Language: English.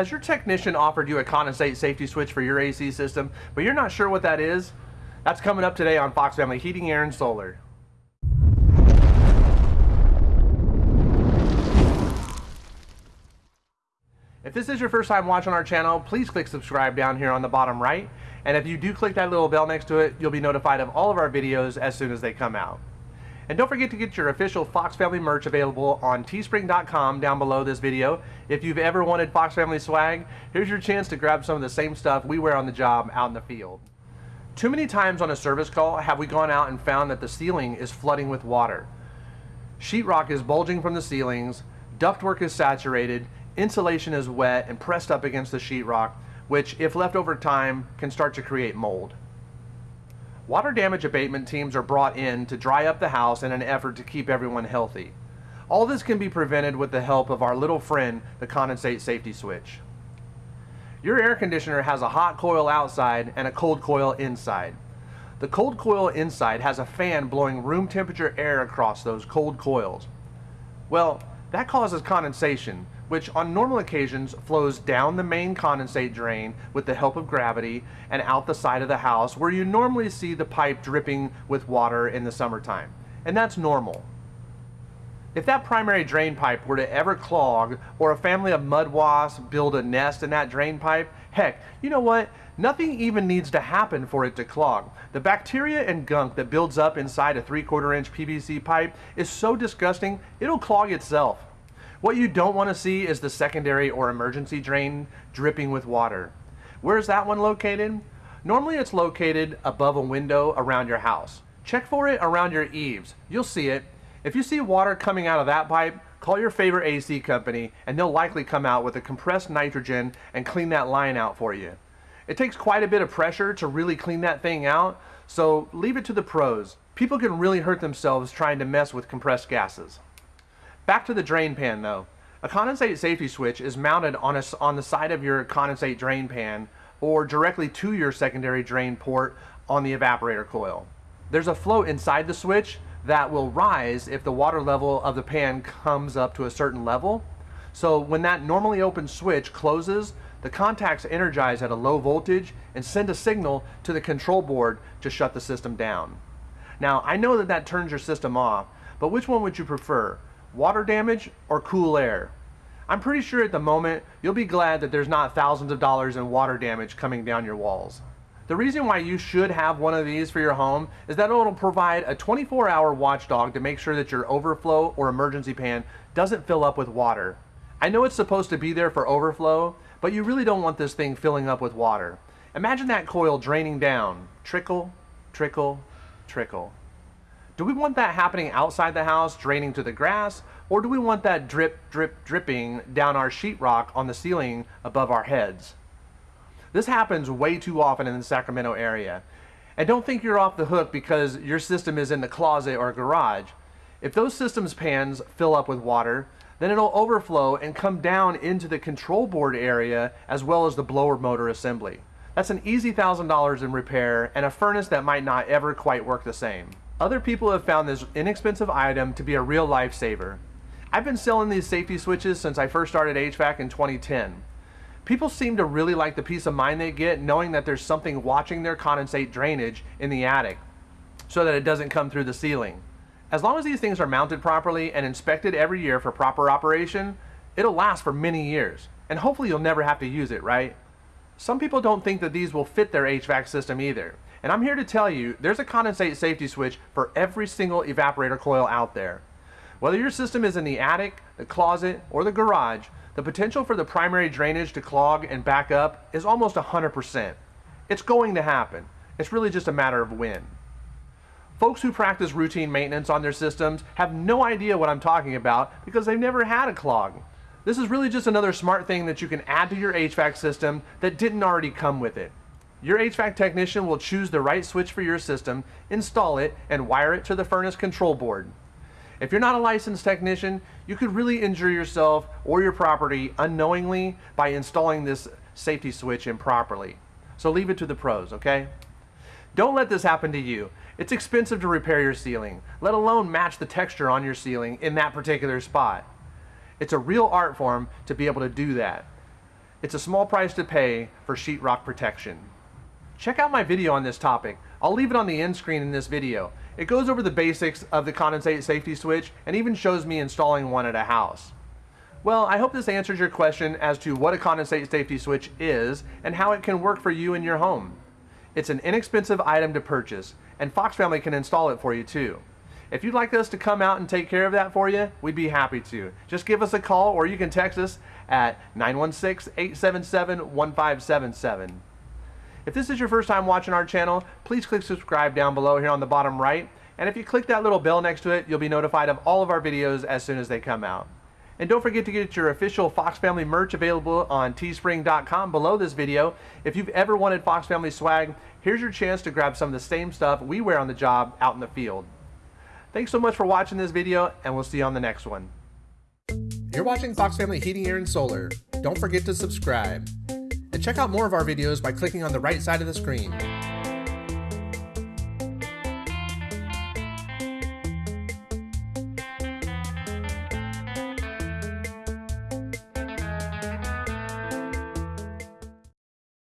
Has your technician offered you a condensate safety switch for your AC system, but you're not sure what that is? That's coming up today on Fox Family Heating, Air, and Solar. If this is your first time watching our channel, please click subscribe down here on the bottom right. And if you do click that little bell next to it, you'll be notified of all of our videos as soon as they come out. And don't forget to get your official Fox Family merch available on teespring.com down below this video. If you've ever wanted Fox Family swag, here's your chance to grab some of the same stuff we wear on the job out in the field. Too many times on a service call have we gone out and found that the ceiling is flooding with water. Sheetrock is bulging from the ceilings, ductwork is saturated, insulation is wet and pressed up against the sheetrock, which if left over time can start to create mold. Water damage abatement teams are brought in to dry up the house in an effort to keep everyone healthy. All this can be prevented with the help of our little friend, the condensate safety switch. Your air conditioner has a hot coil outside and a cold coil inside. The cold coil inside has a fan blowing room temperature air across those cold coils. Well, that causes condensation, which on normal occasions flows down the main condensate drain with the help of gravity and out the side of the house where you normally see the pipe dripping with water in the summertime. And that's normal. If that primary drain pipe were to ever clog or a family of mud wasps build a nest in that drain pipe, heck, you know what? Nothing even needs to happen for it to clog. The bacteria and gunk that builds up inside a 3 quarter inch PVC pipe is so disgusting, it'll clog itself. What you don't want to see is the secondary or emergency drain dripping with water. Where's that one located? Normally it's located above a window around your house. Check for it around your eaves. You'll see it. If you see water coming out of that pipe, call your favorite AC company and they'll likely come out with a compressed nitrogen and clean that line out for you. It takes quite a bit of pressure to really clean that thing out, so leave it to the pros. People can really hurt themselves trying to mess with compressed gases. Back to the drain pan though. A condensate safety switch is mounted on, a, on the side of your condensate drain pan or directly to your secondary drain port on the evaporator coil. There's a float inside the switch that will rise if the water level of the pan comes up to a certain level. So when that normally open switch closes, the contacts energize at a low voltage and send a signal to the control board to shut the system down. Now I know that that turns your system off, but which one would you prefer? Water damage or cool air. I'm pretty sure at the moment you'll be glad that there's not thousands of dollars in water damage coming down your walls. The reason why you should have one of these for your home is that it'll provide a 24 hour watchdog to make sure that your overflow or emergency pan doesn't fill up with water. I know it's supposed to be there for overflow, but you really don't want this thing filling up with water. Imagine that coil draining down, trickle, trickle, trickle. Do we want that happening outside the house, draining to the grass, or do we want that drip, drip, dripping down our sheetrock on the ceiling above our heads? This happens way too often in the Sacramento area. And don't think you're off the hook because your system is in the closet or garage. If those systems pans fill up with water, then it'll overflow and come down into the control board area as well as the blower motor assembly. That's an easy $1,000 in repair and a furnace that might not ever quite work the same. Other people have found this inexpensive item to be a real lifesaver. I've been selling these safety switches since I first started HVAC in 2010. People seem to really like the peace of mind they get knowing that there's something watching their condensate drainage in the attic so that it doesn't come through the ceiling. As long as these things are mounted properly and inspected every year for proper operation, it'll last for many years. And hopefully you'll never have to use it, right? Some people don't think that these will fit their HVAC system either. And I'm here to tell you, there's a condensate safety switch for every single evaporator coil out there. Whether your system is in the attic, the closet, or the garage, the potential for the primary drainage to clog and back up is almost 100%. It's going to happen. It's really just a matter of when. Folks who practice routine maintenance on their systems have no idea what I'm talking about because they've never had a clog. This is really just another smart thing that you can add to your HVAC system that didn't already come with it. Your HVAC technician will choose the right switch for your system, install it, and wire it to the furnace control board. If you're not a licensed technician, you could really injure yourself or your property unknowingly by installing this safety switch improperly. So leave it to the pros, okay? Don't let this happen to you. It's expensive to repair your ceiling, let alone match the texture on your ceiling in that particular spot. It's a real art form to be able to do that. It's a small price to pay for sheetrock protection. Check out my video on this topic. I'll leave it on the end screen in this video. It goes over the basics of the condensate safety switch and even shows me installing one at a house. Well, I hope this answers your question as to what a condensate safety switch is and how it can work for you in your home. It's an inexpensive item to purchase, and Fox Family can install it for you too. If you'd like us to come out and take care of that for you, we'd be happy to. Just give us a call or you can text us at 916-877-1577. If this is your first time watching our channel, please click subscribe down below here on the bottom right. And if you click that little bell next to it, you'll be notified of all of our videos as soon as they come out. And don't forget to get your official Fox Family merch available on teespring.com below this video. If you've ever wanted Fox Family swag, here's your chance to grab some of the same stuff we wear on the job out in the field. Thanks so much for watching this video, and we'll see you on the next one. You're watching Fox Family Heating, Air, and Solar. Don't forget to subscribe. Check out more of our videos by clicking on the right side of the screen.